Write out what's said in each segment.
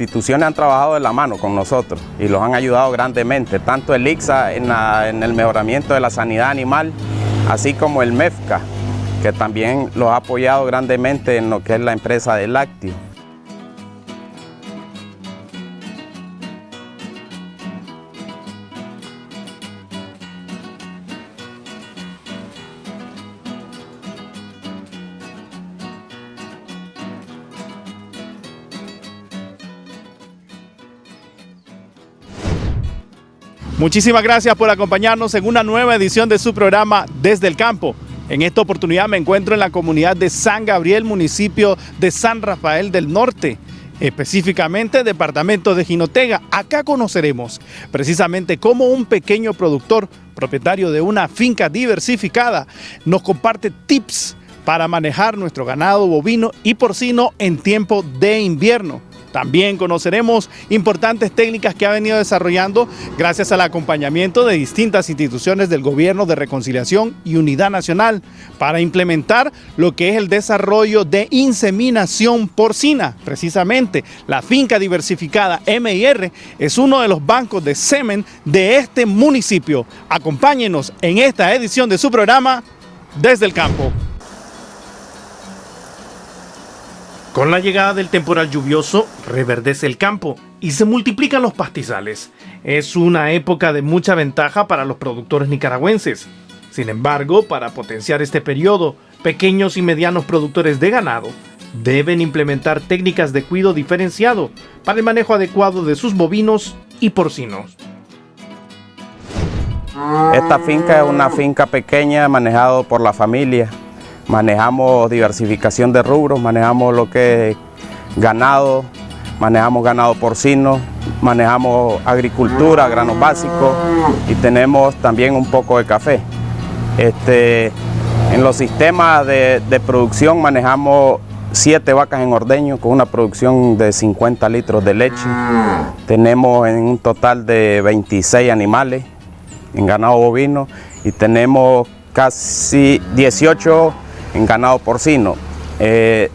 instituciones han trabajado de la mano con nosotros y los han ayudado grandemente, tanto el ICSA en, el mejoramiento de la sanidad animal, así como el MEFCA, que también los ha apoyado grandemente en lo que es la empresa de lácteo. Muchísimas gracias por acompañarnos en una nueva edición de su programa Desde el Campo. En esta oportunidad me encuentro en la comunidad de San Gabriel, municipio de San Rafael del Norte, específicamente departamento de Jinotega. Acá conoceremos precisamente cómo un pequeño productor, propietario de una finca diversificada, nos comparte tips para manejar nuestro ganado bovino y porcino en tiempo de invierno. También conoceremos importantes técnicas que ha venido desarrollando gracias al acompañamiento de distintas instituciones del Gobierno de Reconciliación y Unidad Nacional para implementar lo que es el desarrollo de inseminación porcina. Precisamente, la finca diversificada MIR es uno de los bancos de semen de este municipio. Acompáñenos en esta edición de su programa Desde el Campo. Con la llegada del temporal lluvioso, reverdece el campo y se multiplican los pastizales. Es una época de mucha ventaja para los productores nicaragüenses. Sin embargo, para potenciar este periodo, pequeños y medianos productores de ganado deben implementar técnicas de cuidado diferenciado para el manejo adecuado de sus bovinos y porcinos. Esta finca es una finca pequeña manejada por la familia manejamos diversificación de rubros, manejamos lo que es ganado, manejamos ganado porcino, manejamos agricultura, granos básicos y tenemos también un poco de café. Este, en los sistemas de, producción manejamos siete vacas en ordeño con una producción de 50 litros de leche. Tenemos en un total de 26 animales en ganado bovino y tenemos casi 18 en ganado porcino. Eh,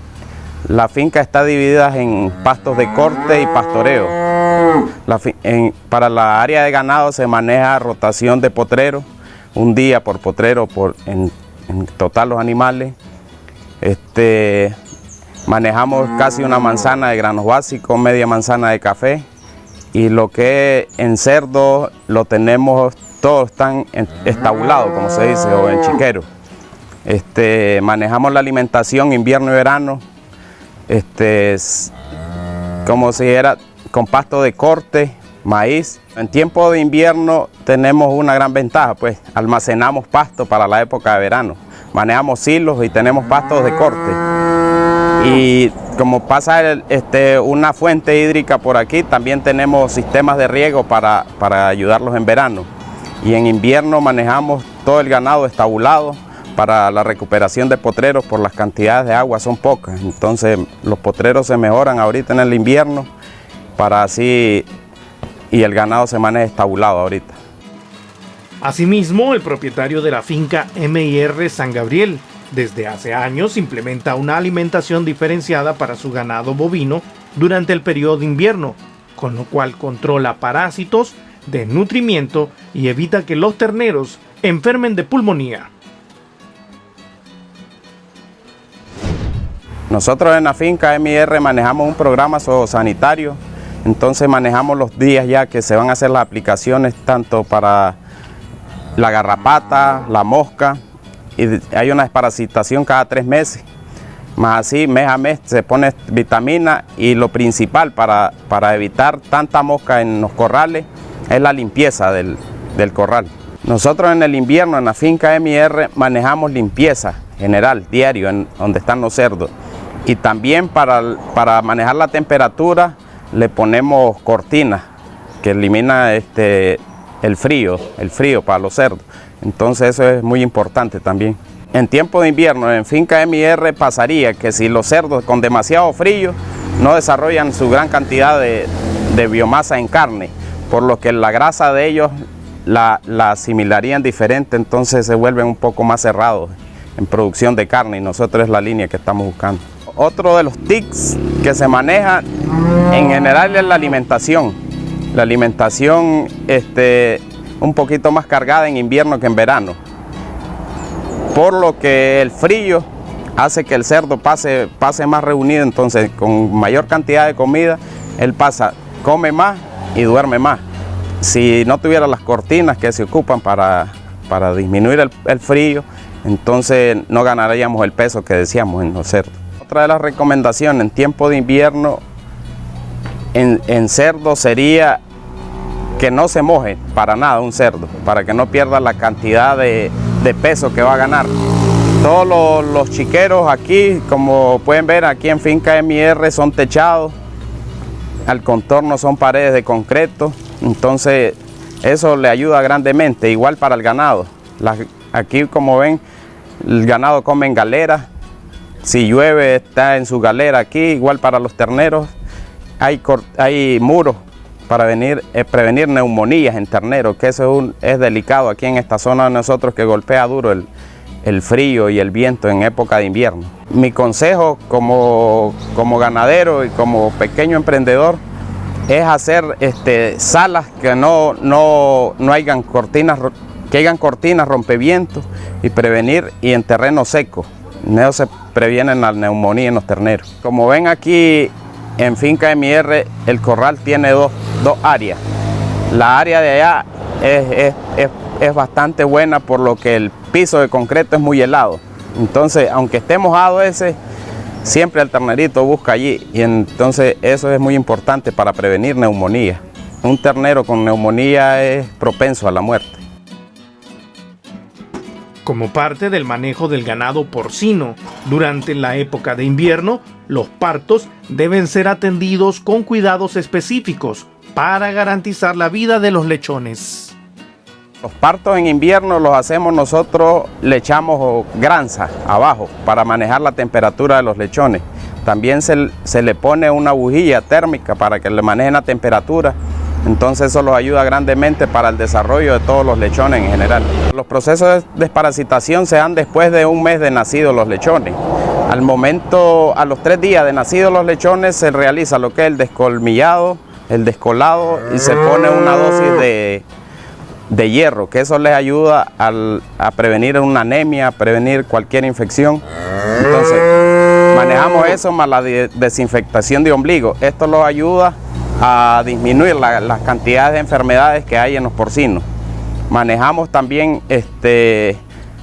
la finca está dividida en pastos de corte y pastoreo. para la área de ganado se maneja rotación de potrero, un día por potrero por, en, total los animales. Este, manejamos casi una manzana de granos básicos, media manzana de café y lo que es en cerdo lo tenemos, todos están estabulados como se dice, o en chiquero. Este, manejamos la alimentación invierno y verano, este, como si era con pasto de corte, maíz. En tiempo de invierno tenemos una gran ventaja, pues almacenamos pasto para la época de verano. Manejamos silos y tenemos pastos de corte. Y como pasa este, una fuente hídrica por aquí, también tenemos sistemas de riego para, para ayudarlos en verano. Y en invierno manejamos todo el ganado estabulado, para la recuperación de potreros por las cantidades de agua son pocas, entonces los potreros se mejoran ahorita en el invierno para así y el ganado se maneja estabulado ahorita. Asimismo, el propietario de la finca MIR San Gabriel desde hace años implementa una alimentación diferenciada para su ganado bovino durante el periodo de invierno, con lo cual controla parásitos, desnutrimiento y evita que los terneros enfermen de pulmonía. Nosotros en la finca MIR manejamos un programa sanitario, entonces manejamos los días ya que se van a hacer las aplicaciones tanto para la garrapata, la mosca, y hay una desparasitación cada tres meses. Más así, mes a mes se pone vitamina y lo principal para, para evitar tanta mosca en los corrales es la limpieza del, del corral. Nosotros en el invierno en la finca MIR manejamos limpieza general, diario, en donde están los cerdos y también para, para manejar la temperatura le ponemos cortinas que elimina este, el frío, el frío para los cerdos. Entonces eso es muy importante también. En tiempo de invierno, en finca MIR pasaría que si los cerdos con demasiado frío no desarrollan su gran cantidad de, biomasa en carne, por lo que la grasa de ellos la, la asimilarían diferente, entonces se vuelven un poco más cerrados en producción de carne y nosotros es la línea que estamos buscando otro de los tics que se maneja en general es la alimentación. La alimentación este, un poquito más cargada en invierno que en verano. Por lo que el frío hace que el cerdo pase, pase más reunido, entonces con mayor cantidad de comida, él pasa, come más y duerme más. Si no tuviera las cortinas que se ocupan para, para disminuir el, frío, entonces no ganaríamos el peso que decíamos en los cerdos. Otra de las recomendaciones en tiempo de invierno en, cerdo sería que no se moje para nada un cerdo, para que no pierda la cantidad de, peso que va a ganar. Todos los, chiqueros aquí, como pueden ver aquí en Finca MR, son techados, al contorno son paredes de concreto, entonces eso le ayuda grandemente, igual para el ganado. aquí como ven, el ganado come en galera, si llueve está en su galera aquí, igual para los terneros, hay, hay muros para eh, prevenir neumonías en terneros, que eso es, delicado aquí en esta zona de nosotros que golpea duro el, frío y el viento en época de invierno. Mi consejo como, como ganadero y como pequeño emprendedor es hacer este, salas que no, no, no hayan cortinas, que hayan cortinas rompevientos y prevenir y en terreno seco. No se previene la neumonía en los terneros. Como ven aquí en Finca MR el corral tiene dos, áreas. La área de allá es, bastante buena por lo que el piso de concreto es muy helado. Entonces, aunque esté mojado ese, siempre el ternerito busca allí y entonces eso es muy importante para prevenir neumonía. Un ternero con neumonía es propenso a la muerte. Como parte del manejo del ganado porcino, durante la época de invierno, los partos deben ser atendidos con cuidados específicos para garantizar la vida de los lechones. Los partos en invierno los hacemos nosotros, le echamos granza abajo para manejar la temperatura de los lechones. También se, le pone una bujía térmica para que le manejen la temperatura entonces eso los ayuda grandemente para el desarrollo de todos los lechones en general. Los procesos de desparasitación se dan después de un mes de nacidos los lechones. Al momento, a los tres días de nacidos los lechones se realiza lo que es el descolmillado, el descolado y se pone una dosis de, hierro, que eso les ayuda a prevenir una anemia, a prevenir cualquier infección. Entonces, manejamos eso más la desinfectación de ombligo. Esto los ayuda a disminuir las cantidades de enfermedades que hay en los porcinos. Manejamos también este,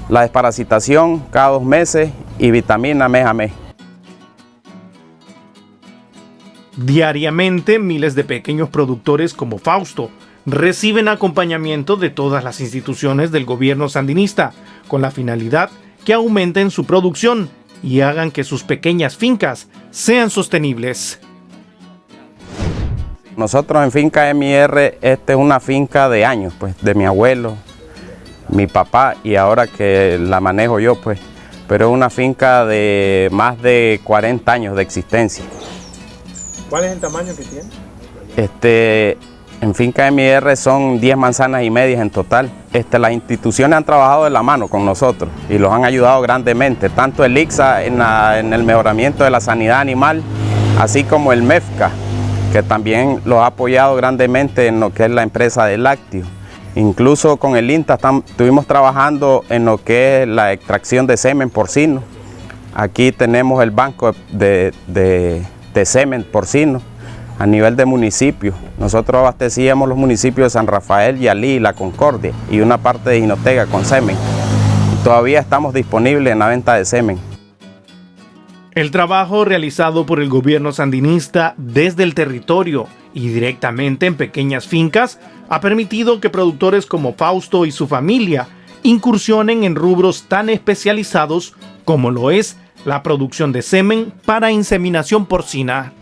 la desparasitación cada dos meses y vitamina mes a mes. Diariamente miles de pequeños productores como Fausto reciben acompañamiento de todas las instituciones del gobierno sandinista con la finalidad que aumenten su producción y hagan que sus pequeñas fincas sean sostenibles. Nosotros en Finca MR, esta es una finca de años, pues, de mi abuelo, mi papá y ahora que la manejo yo, pues, pero es una finca de más de 40 años de existencia. ¿Cuál es el tamaño que tiene? Este, en Finca MR son 10 manzanas y medias en total. Este, las instituciones han trabajado de la mano con nosotros y los han ayudado grandemente, tanto el ICSA en, en el mejoramiento de la sanidad animal, así como el MEFCA, que también lo ha apoyado grandemente en lo que es la empresa de lácteo. Incluso con el INTA estuvimos trabajando en lo que es la extracción de semen porcino. Aquí tenemos el banco de, semen porcino a nivel de municipio. Nosotros abastecíamos los municipios de San Rafael, Yalí, La Concordia y una parte de Jinotega con semen. Todavía estamos disponibles en la venta de semen. El trabajo realizado por el gobierno sandinista desde el territorio y directamente en pequeñas fincas ha permitido que productores como Fausto y su familia incursionen en rubros tan especializados como lo es la producción de semen para inseminación porcina.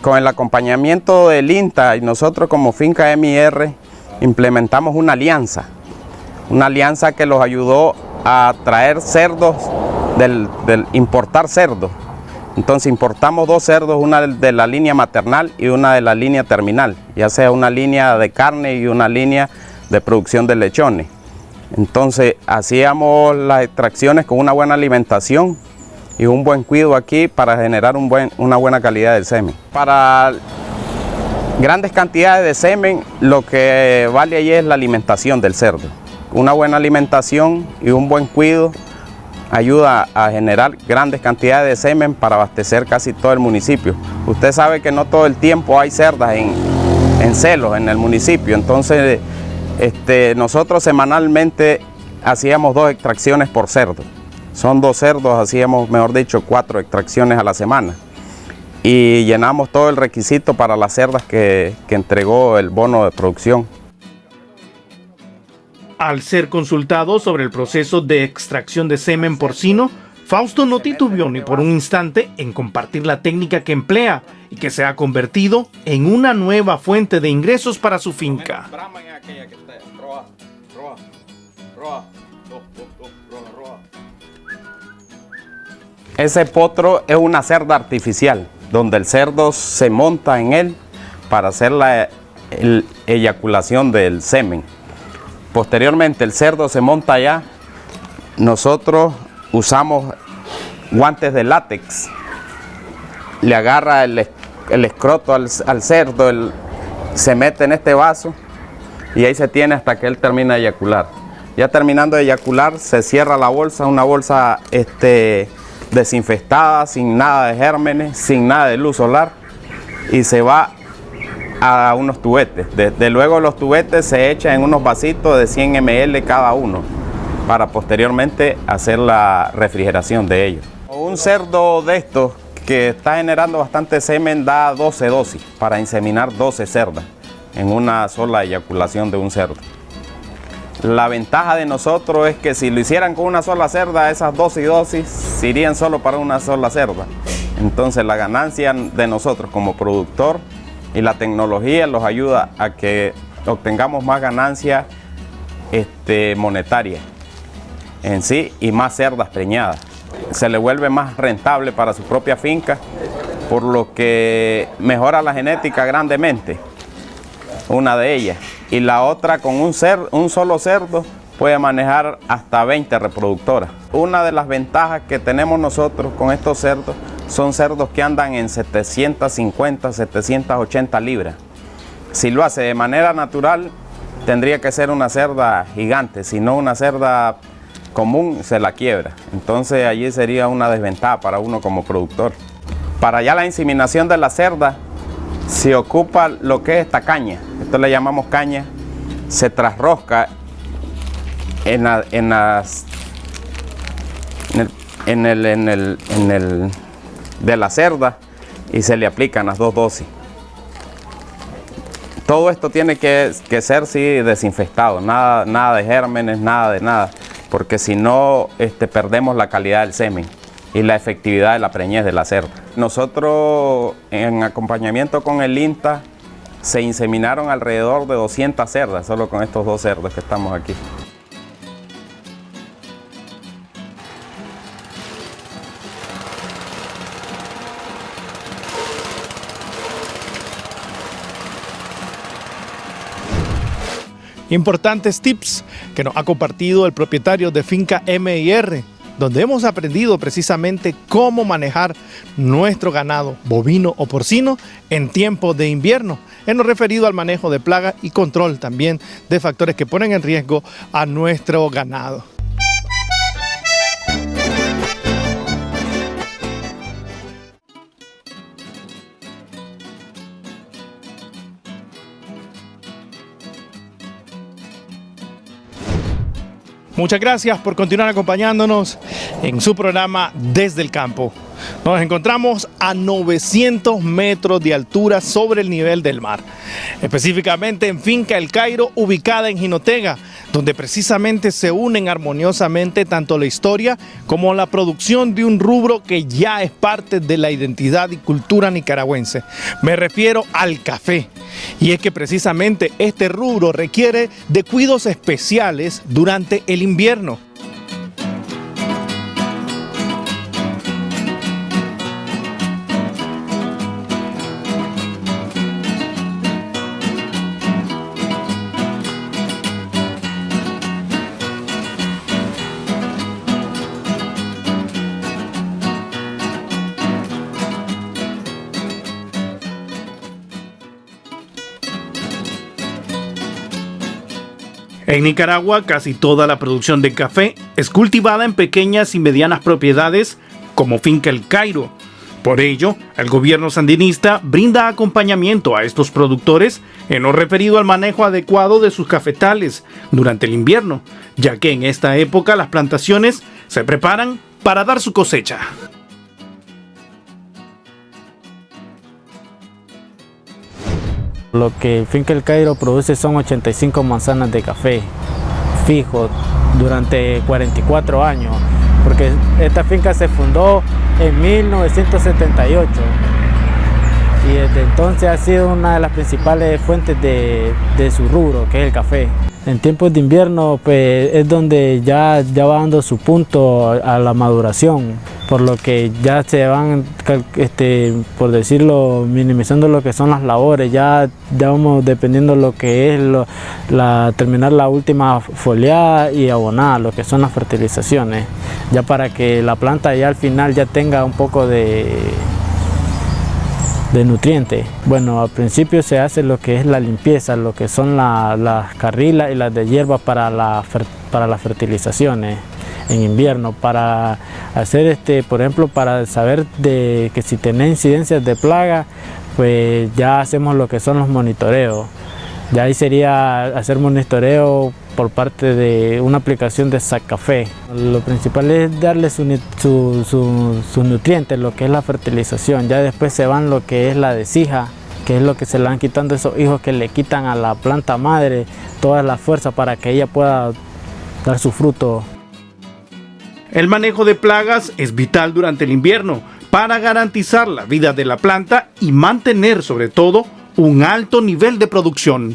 Con el acompañamiento del INTA y nosotros como Finca MR implementamos una alianza, una alianza que los ayudó a traer cerdos del, importar cerdos. Entonces importamos dos cerdos, una de la línea maternal y una de la línea terminal, ya sea una línea de carne y una línea de producción de lechones. Entonces hacíamos las extracciones con una buena alimentación y un buen cuidado aquí para generar una buena calidad del semen. Para grandes cantidades de semen, lo que vale ahí es la alimentación del cerdo. Una buena alimentación y un buen cuidado ayuda a generar grandes cantidades de semen para abastecer casi todo el municipio. Usted sabe que no todo el tiempo hay cerdas en, en celos en el municipio, entonces este, nosotros semanalmente hacíamos dos extracciones por cerdo. Son dos cerdos, hacíamos, mejor dicho, cuatro extracciones a la semana. Y llenamos todo el requisito para las cerdas que, que entregó el bono de producción. Al ser consultado sobre el proceso de extracción de semen porcino, Fausto no titubeó ni por un instante en compartir la técnica que emplea y que se ha convertido en una nueva fuente de ingresos para su finca. Ese potro es una cerda artificial, donde el cerdo se monta en él para hacer la eyaculación del semen. Posteriormente el cerdo se monta allá, nosotros usamos guantes de látex, le agarra el, escroto al, cerdo, se mete en este vaso y ahí se tiene hasta que él termina de eyacular. Ya terminando de eyacular se cierra la bolsa, una bolsa este, desinfestada, sin nada de gérmenes, sin nada de luz solar y se va a unos tubetes. Desde luego los tubetes se echan en unos vasitos de 100 ml cada uno para posteriormente hacer la refrigeración de ellos. Un cerdo de estos que está generando bastante semen da 12 dosis para inseminar 12 cerdas en una sola eyaculación de un cerdo. La ventaja de nosotros es que si lo hicieran con una sola cerda, esas 12 dosis irían solo para una sola cerda. Entonces la ganancia de nosotros como productor y la tecnología los ayuda a que obtengamos más ganancia este, monetaria en sí y más cerdas preñadas. Se le vuelve más rentable para su propia finca, por lo que mejora la genética grandemente, una de ellas y la otra con un, un solo cerdo puede manejar hasta 20 reproductoras. Una de las ventajas que tenemos nosotros con estos cerdos son cerdos que andan en 750, 780 libras. Si lo hace de manera natural, tendría que ser una cerda gigante, si no una cerda común se la quiebra. Entonces allí sería una desventaja para uno como productor. Para ya la inseminación de la cerda, se ocupa lo que es esta caña, esto le llamamos caña, se trasrosca en, las, en, el, en, el, en el de la cerda y se le aplican las dos dosis. Todo esto tiene que, ser sí, desinfectado, nada, de gérmenes, nada de nada, porque si no este, perdemos la calidad del semen y la efectividad de la preñez de la cerda. Nosotros en acompañamiento con el INTA se inseminaron alrededor de 200 cerdas, solo con estos dos cerdos que estamos aquí. Importantes tips que nos ha compartido el propietario de finca MIR, donde hemos aprendido precisamente cómo manejar nuestro ganado bovino o porcino en tiempo de invierno, en lo referido al manejo de plagas y control también de factores que ponen en riesgo a nuestro ganado. Muchas gracias por continuar acompañándonos en su programa Desde el Campo. Nos encontramos a 900 metros de altura sobre el nivel del mar, específicamente en Finca El Cairo, ubicada en Jinotega, donde precisamente se unen armoniosamente tanto la historia como la producción de un rubro que ya es parte de la identidad y cultura nicaragüense. Me refiero al café. Y es que precisamente este rubro requiere de cuidados especiales durante el invierno. En Nicaragua, casi toda la producción de café es cultivada en pequeñas y medianas propiedades como Finca El Cairo. Por ello, el gobierno sandinista brinda acompañamiento a estos productores en lo referido al manejo adecuado de sus cafetales durante el invierno, ya que en esta época las plantaciones se preparan para dar su cosecha. Lo que Finca El Cairo produce son 85 manzanas de café fijo durante 44 años, porque esta finca se fundó en 1978 y desde entonces ha sido una de las principales fuentes de, de su rubro, que es el café. En tiempos de invierno pues, es donde ya, ya va dando su punto a la maduración, por lo que ya se van, este, por decirlo, minimizando lo que son las labores, ya, ya vamos dependiendo lo que es la, terminar la última foliada y abonar, lo que son las fertilizaciones, ya para que la planta ya al final ya tenga un poco de de nutrientes. Bueno, al principio se hace lo que es la limpieza, lo que son las carrilas y las de hierba para, la, para las fertilizaciones en invierno, para hacer, este, por ejemplo, para saber de que si tiene incidencias de plaga, pues ya hacemos lo que son los monitoreos. Ya ahí sería hacer monitoreo por parte de una aplicación de Café. Lo principal es darle sus nutrientes, lo que es la fertilización. Ya después se van lo que es la desija, que es lo que se le van quitando esos hijos que le quitan a la planta madre toda la fuerza para que ella pueda dar su fruto. El manejo de plagas es vital durante el invierno para garantizar la vida de la planta y mantener sobre todo un alto nivel de producción.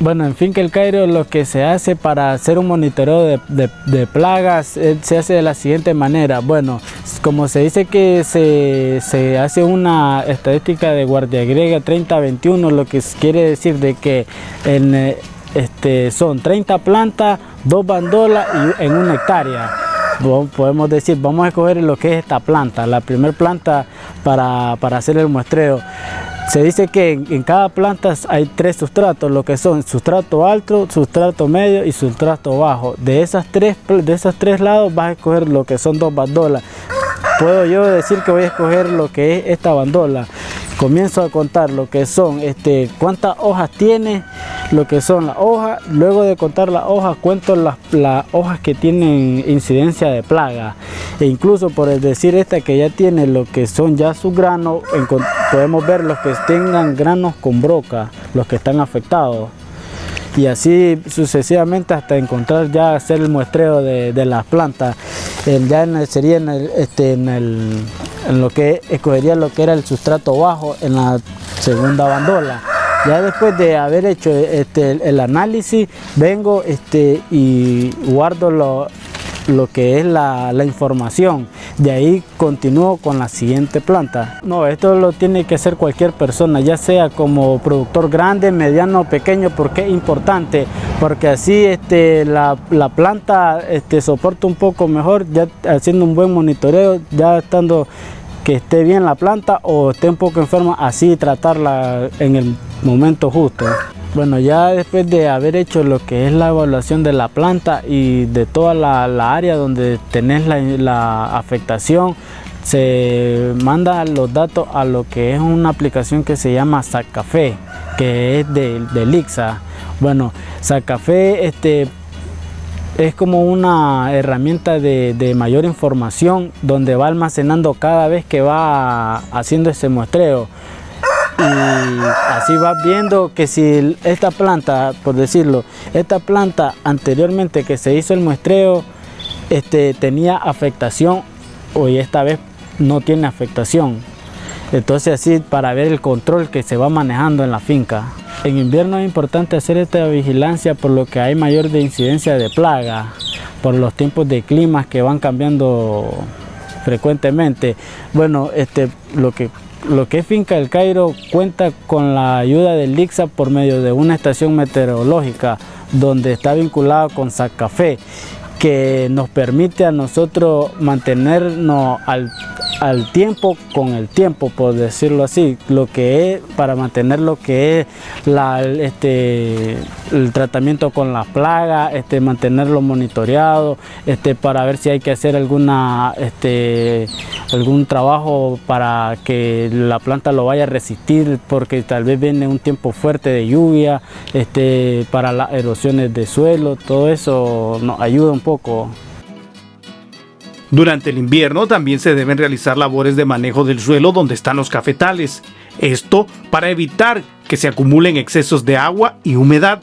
Bueno, en fin que el Cairo lo que se hace para hacer un monitoreo de, plagas eh, se hace de la siguiente manera. Bueno, como se dice que se, hace una estadística de guardia griega 30-21, lo que quiere decir de que en, eh, este, son 30 plantas, dos bandolas y en una hectárea. Podemos decir, vamos a escoger lo que es esta planta, la primera planta para, para hacer el muestreo. Se dice que en, cada planta hay tres sustratos, lo que son sustrato alto, sustrato medio y sustrato bajo. De esas tres, de esos tres lados vas a escoger lo que son dos bandolas. Puedo yo decir que voy a escoger lo que es esta bandola. Comienzo a contar lo que son, este, cuántas hojas tiene, lo que son las hojas. Luego de contar las hojas, cuento las, hojas que tienen incidencia de plaga. E incluso por decir esta que ya tiene lo que son ya sus granos, podemos ver los que tengan granos con broca, los que están afectados. Y así sucesivamente hasta encontrar ya hacer el muestreo de, las plantas. ya sería en, este, en, el, en lo que escogería lo que era el sustrato bajo en la segunda bandola. Ya después de haber hecho este, el análisis, vengo este, y guardo lo, que es la, información. De ahí continúo con la siguiente planta. No, esto lo tiene que hacer cualquier persona, ya sea como productor grande, mediano o pequeño, porque es importante, porque así este, la, planta soporta un poco mejor, ya haciendo un buen monitoreo, ya estando que esté bien la planta o esté un poco enferma, así tratarla en el momento justo. Bueno, ya después de haber hecho lo que es la evaluación de la planta y de toda la, área donde tenés la, afectación, se manda los datos a lo que es una aplicación que se llama Sacafé, que es de, de Lixa. Bueno, Sacafé este, es como una herramienta de, mayor información donde va almacenando cada vez que va haciendo ese muestreo y así vas viendo que si esta planta, por decirlo, esta planta anteriormente que se hizo el muestreo este, tenía afectación, hoy esta vez no tiene afectación. Entonces así para ver el control que se va manejando en la finca. En invierno es importante hacer esta vigilancia por lo que hay mayor de incidencia de plaga, por los tiempos de clima que van cambiando frecuentemente. Bueno, este, lo que lo que es Finca del Cairo cuenta con la ayuda del LIXA por medio de una estación meteorológica donde está vinculado con Sacafé que nos permite a nosotros mantenernos al, al tiempo con el tiempo, por decirlo así, lo que es para mantener lo que es este, el tratamiento con las plagas, este, mantenerlo monitoreado, este, para ver si hay que hacer alguna, algún trabajo para que la planta lo vaya a resistir, porque tal vez viene un tiempo fuerte de lluvia, para las erosiones de suelo, todo eso nos ayuda un poco. Durante el invierno también se deben realizar labores de manejo del suelo donde están los cafetales. Esto para evitar que se acumulen excesos de agua y humedad.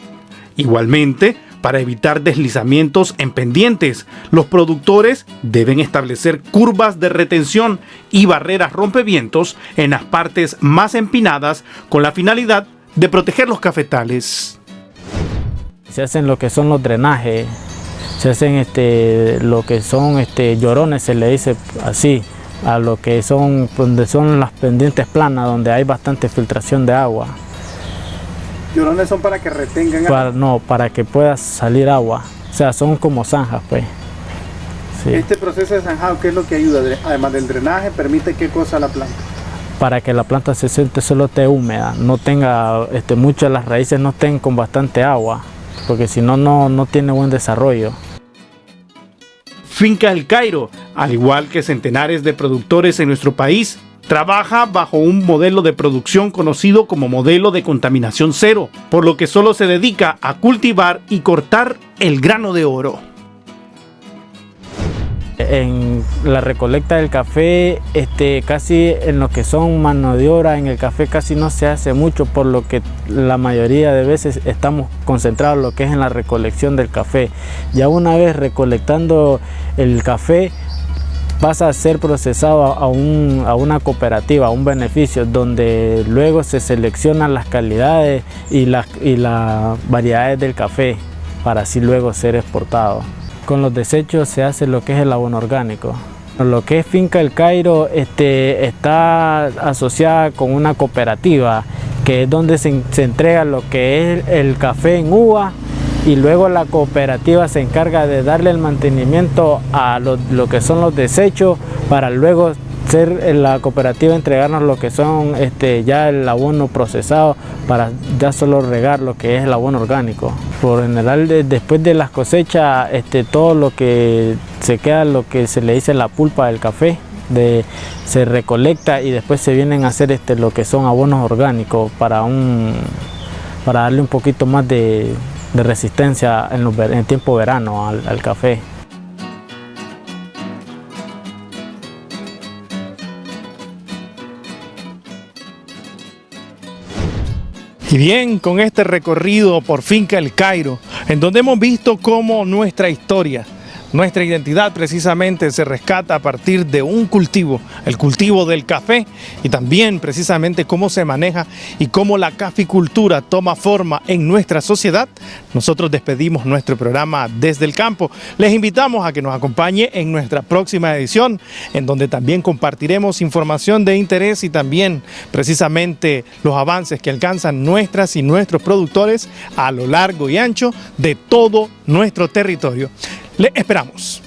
Igualmente, para evitar deslizamientos en pendientes, los productores deben establecer curvas de retención y barreras rompevientos en las partes más empinadas con la finalidad de proteger los cafetales. Se hacen lo que son los drenajes se hacen este, lo que son este, llorones, se le dice así, a lo que son, donde son las pendientes planas, donde hay bastante filtración de agua. ¿Llorones son para que retengan agua? no, para que pueda salir agua. O sea, son como zanjas, pues. Este proceso de zanjado, ¿qué es lo que ayuda? Además del drenaje, ¿permite qué cosa a la planta? Para que la planta se siente solo esté húmeda, no tenga, este, muchas de las raíces no estén con bastante agua, porque si no, no tiene buen desarrollo. Finca El Cairo, al igual que centenares de productores en nuestro país, trabaja bajo un modelo de producción conocido como modelo de contaminación cero, por lo que solo se dedica a cultivar y cortar el grano de oro. En la recolecta del café, este, casi en lo que son mano de obra en el café casi no se hace mucho, por lo que la mayoría de veces estamos concentrados en lo que es en la recolección del café. Ya una vez recolectando el café, pasa a ser procesado a, a, una cooperativa, a un beneficio, donde luego se seleccionan las calidades y las y las variedades del café para así luego ser exportado. Con los desechos se hace lo que es el abono orgánico. Lo que es Finca El Cairo este, está asociada con una cooperativa que es donde se, entrega lo que es el café en uva y luego la cooperativa se encarga de darle el mantenimiento a lo, que son los desechos para luego ser la cooperativa entregarnos lo que son este, ya el abono procesado para ya solo regar lo que es el abono orgánico. Por general después de las cosechas este, todo lo que se queda lo que se le dice la pulpa del café se recolecta y después se vienen a hacer este, lo que son abonos orgánicos para, darle un poquito más de, resistencia en, el tiempo verano al café. Y bien, con este recorrido por Finca El Cairo, en donde hemos visto cómo nuestra historia nuestra identidad precisamente se rescata a partir de un cultivo, el cultivo del café y también precisamente cómo se maneja y cómo la caficultura toma forma en nuestra sociedad. Nosotros despedimos nuestro programa desde el campo. Les invitamos a que nos acompañe en nuestra próxima edición, en donde también compartiremos información de interés y también precisamente los avances que alcanzan nuestras y nuestros productores a lo largo y ancho de todo nuestro territorio. Le esperamos.